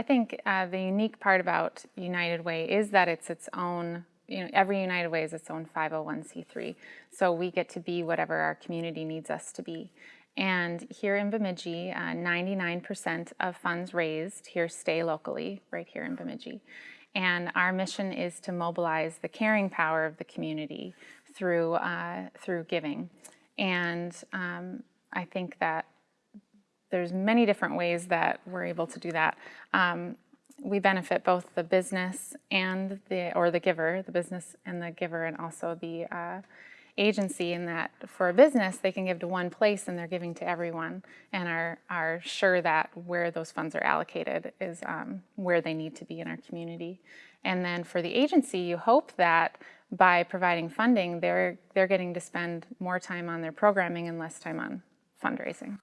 I think uh, the unique part about United Way is that it's its own, you know, every United Way is its own 501c3. So we get to be whatever our community needs us to be. And here in Bemidji, 99% uh, of funds raised here stay locally, right here in Bemidji. And our mission is to mobilize the caring power of the community through, uh, through giving. And um, I think that there's many different ways that we're able to do that. Um, we benefit both the business and the, or the giver, the business and the giver, and also the uh, agency in that for a business, they can give to one place and they're giving to everyone and are, are sure that where those funds are allocated is um, where they need to be in our community. And then for the agency, you hope that by providing funding, they're, they're getting to spend more time on their programming and less time on fundraising.